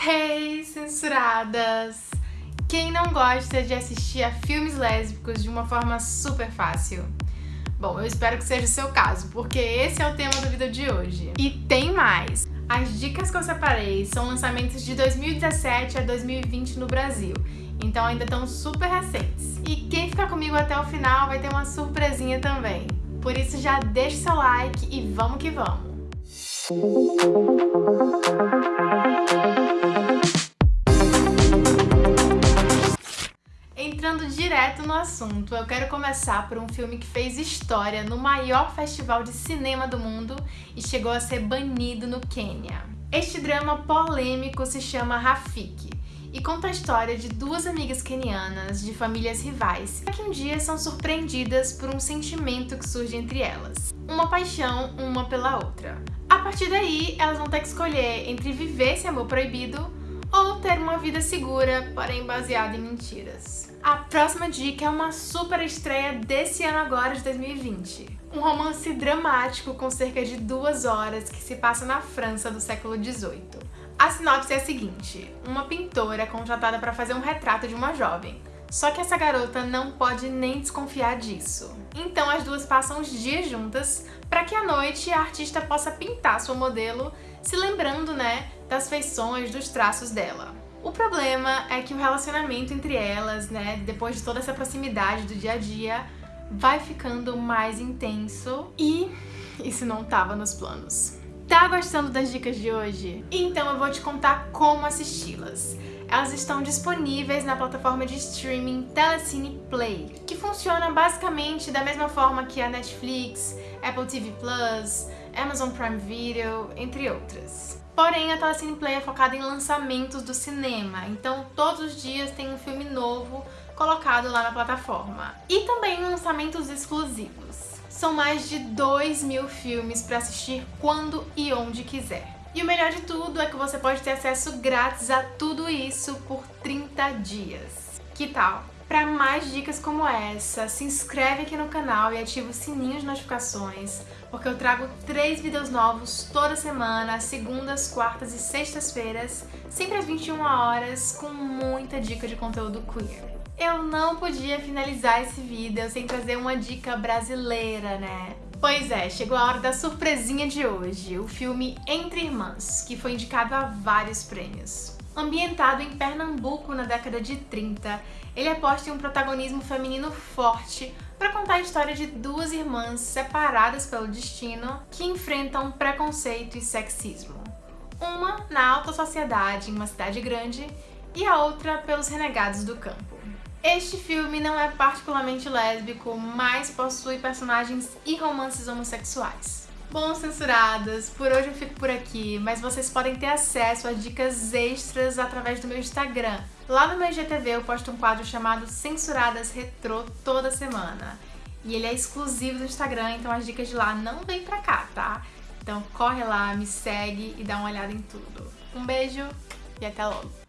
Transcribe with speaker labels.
Speaker 1: Hey, censuradas! Quem não gosta de assistir a filmes lésbicos de uma forma super fácil? Bom, eu espero que seja o seu caso, porque esse é o tema do vídeo de hoje. E tem mais! As dicas que eu separei são lançamentos de 2017 a 2020 no Brasil, então ainda estão super recentes. E quem ficar comigo até o final vai ter uma surpresinha também. Por isso já deixa seu like e vamos que vamos! Direto no assunto, eu quero começar por um filme que fez história no maior festival de cinema do mundo e chegou a ser banido no Quênia. Este drama polêmico se chama Rafiki e conta a história de duas amigas quenianas de famílias rivais que um dia são surpreendidas por um sentimento que surge entre elas. Uma paixão uma pela outra. A partir daí, elas vão ter que escolher entre viver esse amor proibido ter uma vida segura, porém baseada em mentiras. A próxima dica é uma super estreia desse ano agora, de 2020. Um romance dramático com cerca de duas horas que se passa na França do século XVIII. A sinopse é a seguinte, uma pintora é contratada para fazer um retrato de uma jovem, só que essa garota não pode nem desconfiar disso. Então as duas passam os dias juntas para que à noite a artista possa pintar sua modelo, se lembrando, né, das feições, dos traços dela. O problema é que o relacionamento entre elas, né, depois de toda essa proximidade do dia a dia, vai ficando mais intenso e isso não estava nos planos. Tá gostando das dicas de hoje? Então eu vou te contar como assisti-las. Elas estão disponíveis na plataforma de streaming Telecine Play, que funciona basicamente da mesma forma que a Netflix, Apple TV+, Amazon Prime Video, entre outras. Porém, a Telecine Play é focada em lançamentos do cinema, então todos os dias tem um filme novo colocado lá na plataforma. E também lançamentos exclusivos. São mais de 2 mil filmes para assistir quando e onde quiser. E o melhor de tudo é que você pode ter acesso grátis a tudo isso por 30 dias. Que tal? Para mais dicas como essa, se inscreve aqui no canal e ativa o sininho de notificações, porque eu trago três vídeos novos toda semana, segundas, quartas e sextas-feiras, sempre às 21 horas, com muita dica de conteúdo queer. Eu não podia finalizar esse vídeo sem trazer uma dica brasileira, né? Pois é, chegou a hora da surpresinha de hoje, o filme Entre Irmãs, que foi indicado a vários prêmios. Ambientado em Pernambuco na década de 30, ele aposta em um protagonismo feminino forte para contar a história de duas irmãs separadas pelo destino que enfrentam preconceito e sexismo. Uma na alta sociedade em uma cidade grande e a outra pelos renegados do campo. Este filme não é particularmente lésbico, mas possui personagens e romances homossexuais. Bom, censuradas, por hoje eu fico por aqui, mas vocês podem ter acesso a dicas extras através do meu Instagram. Lá no meu IGTV eu posto um quadro chamado Censuradas Retrô toda semana. E ele é exclusivo do Instagram, então as dicas de lá não vêm pra cá, tá? Então corre lá, me segue e dá uma olhada em tudo. Um beijo e até logo!